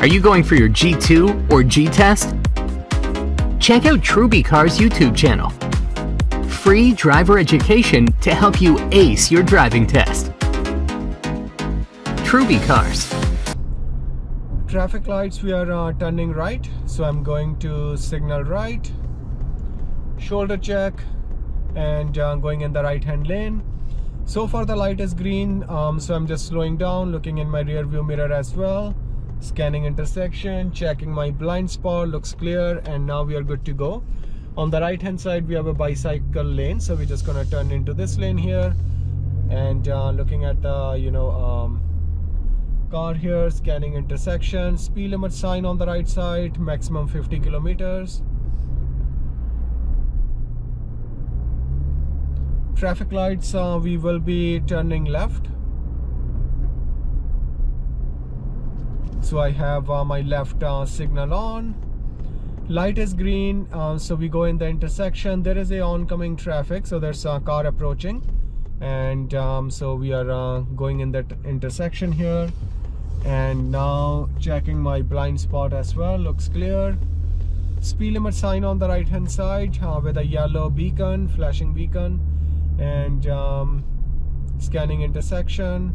Are you going for your G2 or G test? Check out Truby Car's YouTube channel. Free driver education to help you ace your driving test. Truby Cars. Traffic lights, we are uh, turning right. So I'm going to signal right. Shoulder check and uh, going in the right hand lane. So far the light is green, um, so I'm just slowing down, looking in my rear view mirror as well scanning intersection checking my blind spot looks clear and now we are good to go. On the right hand side we have a bicycle lane so we're just gonna turn into this lane here. And uh, looking at the you know um, car here scanning intersection speed limit sign on the right side maximum 50 kilometers. Traffic lights uh, we will be turning left so I have uh, my left uh, signal on. Light is green uh, so we go in the intersection. There is a oncoming traffic so there's a car approaching. And um, so we are uh, going in that intersection here. And now checking my blind spot as well looks clear. Speed limit sign on the right hand side uh, with a yellow beacon flashing beacon. And um, scanning intersection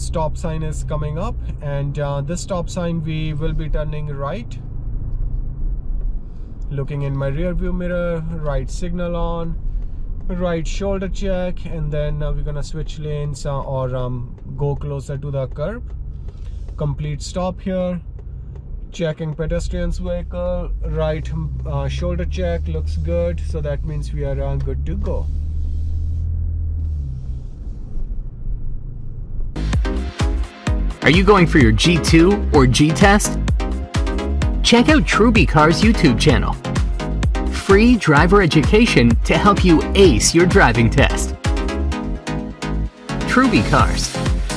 stop sign is coming up and uh, this stop sign we will be turning right. Looking in my rear view mirror right signal on right shoulder check and then uh, we're gonna switch lanes uh, or um, go closer to the curb. Complete stop here. Checking pedestrians vehicle right uh, shoulder check looks good. So that means we are uh, good to go Are you going for your G2 or G test? Check out Truby Car's YouTube channel. Free driver education to help you ace your driving test. Truby Cars.